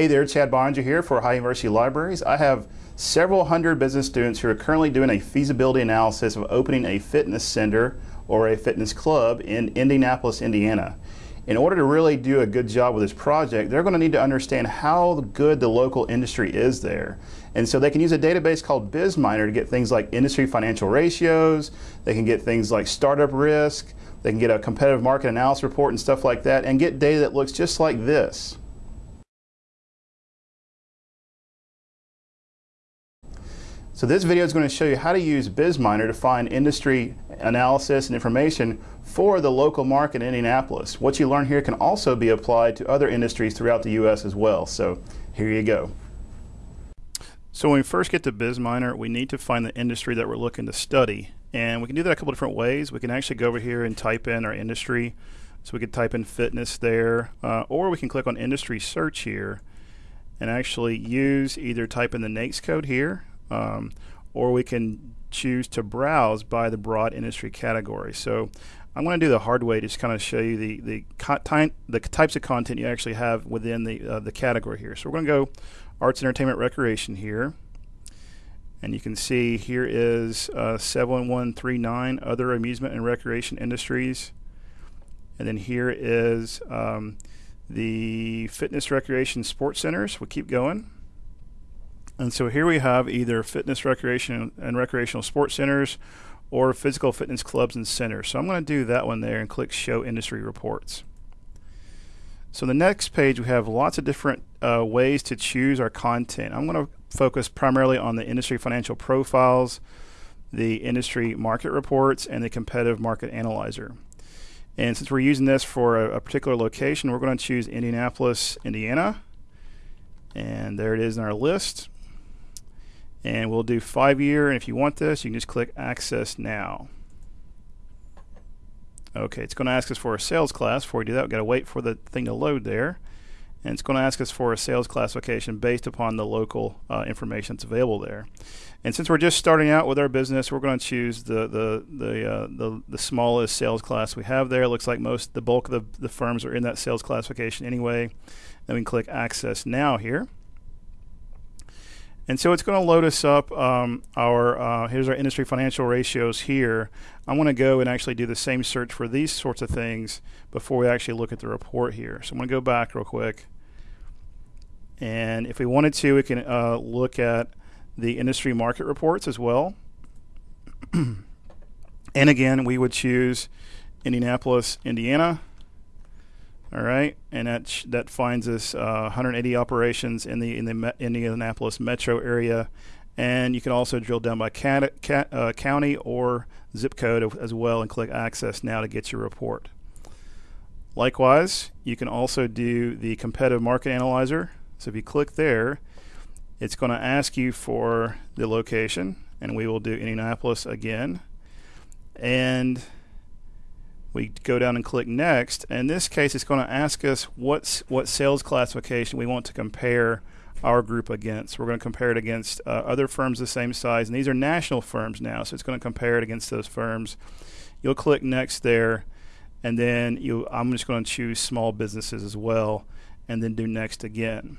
Hey there, Chad Boeninger here for Ohio University Libraries. I have several hundred business students who are currently doing a feasibility analysis of opening a fitness center or a fitness club in Indianapolis, Indiana. In order to really do a good job with this project, they're going to need to understand how good the local industry is there. And so they can use a database called BizMiner to get things like industry financial ratios, they can get things like startup risk, they can get a competitive market analysis report and stuff like that, and get data that looks just like this. So this video is going to show you how to use BizMiner to find industry analysis and information for the local market in Indianapolis. What you learn here can also be applied to other industries throughout the U.S. as well. So here you go. So when we first get to BizMiner, we need to find the industry that we're looking to study. And we can do that a couple different ways. We can actually go over here and type in our industry. So we could type in fitness there, uh, or we can click on industry search here and actually use either type in the NAICS code here um, or we can choose to browse by the broad industry category. So I'm going to do the hard way just kind of show you the the, the types of content you actually have within the uh, the category here. So we're going to go arts, entertainment, recreation here. And you can see here is uh, 7139 other amusement and recreation industries. And then here is um, the fitness, recreation, sports centers. We'll keep going. And so here we have either fitness, recreation, and recreational sports centers or physical fitness clubs and centers. So I'm going to do that one there and click Show Industry Reports. So the next page we have lots of different uh, ways to choose our content. I'm going to focus primarily on the industry financial profiles, the industry market reports, and the competitive market analyzer. And since we're using this for a, a particular location, we're going to choose Indianapolis, Indiana. And there it is in our list and we'll do five year and if you want this you can just click access now. Okay it's going to ask us for a sales class. Before we do that we've got to wait for the thing to load there. And it's going to ask us for a sales classification based upon the local uh, information that's available there. And since we're just starting out with our business we're going to choose the the the, uh, the, the smallest sales class we have there. It looks like most the bulk of the, the firms are in that sales classification anyway. Then we can click access now here and so it's going to load us up um, our, uh, here's our industry financial ratios here. I want to go and actually do the same search for these sorts of things before we actually look at the report here. So I'm going to go back real quick. And if we wanted to, we can uh, look at the industry market reports as well. and again, we would choose Indianapolis, Indiana. All right, and that that finds us uh, 180 operations in the in the Me- Indianapolis metro area, and you can also drill down by cat, cat, uh, county or zip code as well, and click Access now to get your report. Likewise, you can also do the competitive market analyzer. So if you click there, it's going to ask you for the location, and we will do Indianapolis again, and we go down and click next. In this case, it's going to ask us what's, what sales classification we want to compare our group against. We're going to compare it against uh, other firms the same size, and these are national firms now, so it's going to compare it against those firms. You'll click next there, and then you, I'm just going to choose small businesses as well, and then do next again.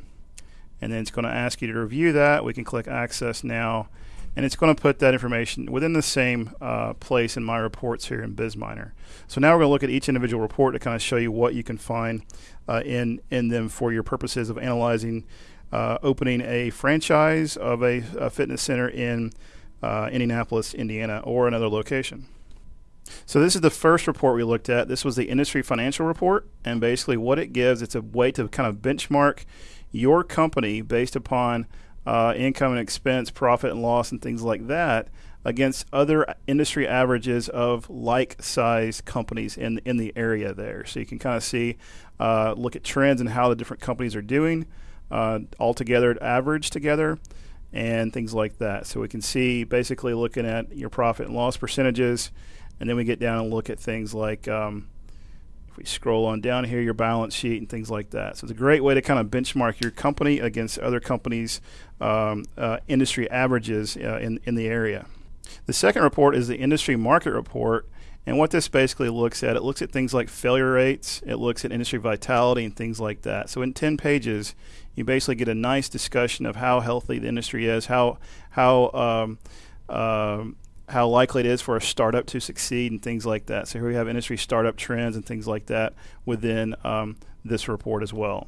And then it's going to ask you to review that. We can click Access now, and it's going to put that information within the same uh, place in my reports here in BizMiner. So now we're going to look at each individual report to kind of show you what you can find uh, in in them for your purposes of analyzing uh, opening a franchise of a, a fitness center in uh, Indianapolis, Indiana, or another location. So this is the first report we looked at. This was the industry financial report, and basically what it gives, it's a way to kind of benchmark your company based upon uh, income and expense, profit and loss, and things like that against other industry averages of like-sized companies in in the area there. So you can kind of see, uh, look at trends and how the different companies are doing uh, all together, average together, and things like that. So we can see basically looking at your profit and loss percentages, and then we get down and look at things like um, if we scroll on down here, your balance sheet and things like that. So it's a great way to kind of benchmark your company against other companies' um, uh, industry averages uh, in, in the area. The second report is the industry market report, And what this basically looks at, it looks at things like failure rates, it looks at industry vitality, and things like that. So in 10 pages, you basically get a nice discussion of how healthy the industry is, how how um, uh, how likely it is for a startup to succeed, and things like that. So here we have industry startup trends and things like that within um, this report as well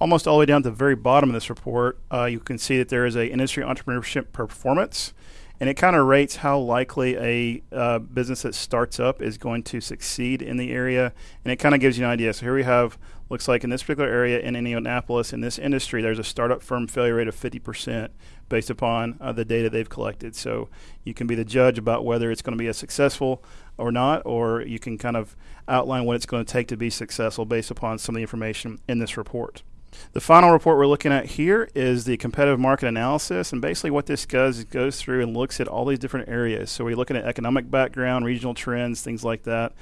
almost all the way down to the very bottom of this report, uh, you can see that there is a industry entrepreneurship performance and it kind of rates how likely a uh, business that starts up is going to succeed in the area, and it kind of gives you an idea. So here we have, looks like in this particular area in Indianapolis, in this industry, there's a startup firm failure rate of 50% based upon uh, the data they've collected. So you can be the judge about whether it's going to be a successful or not, or you can kind of outline what it's going to take to be successful based upon some of the information in this report. The final report we're looking at here is the competitive market analysis. And basically, what this does is goes through and looks at all these different areas. So, we're looking at economic background, regional trends, things like that.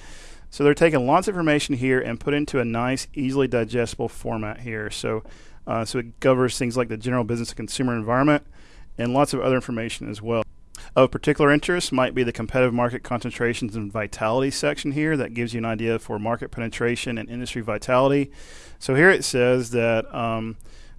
So, they're taking lots of information here and put into a nice, easily digestible format here. So, uh, so it covers things like the general business and consumer environment and lots of other information as well. Of particular interest might be the competitive market concentrations and vitality section here that gives you an idea for market penetration and industry vitality. So here it says that um,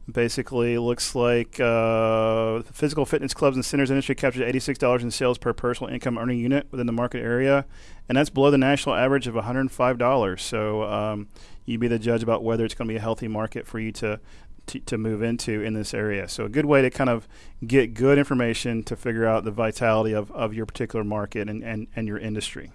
basically looks like uh, physical fitness clubs and centers industry captures $86 in sales per personal income earning unit within the market area, and that's below the national average of $105. So um, you be the judge about whether it's going to be a healthy market for you to to, to move into in this area. So a good way to kind of get good information to figure out the vitality of, of your particular market and, and, and your industry.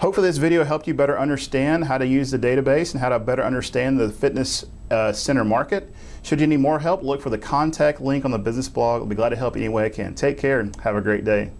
Hopefully this video helped you better understand how to use the database and how to better understand the fitness uh, center market. Should you need more help, look for the contact link on the business blog. I'll be glad to help you any way I can. Take care and have a great day.